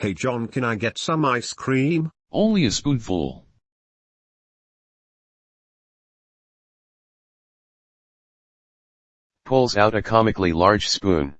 Hey John can I get some ice cream? Only a spoonful. Pulls out a comically large spoon.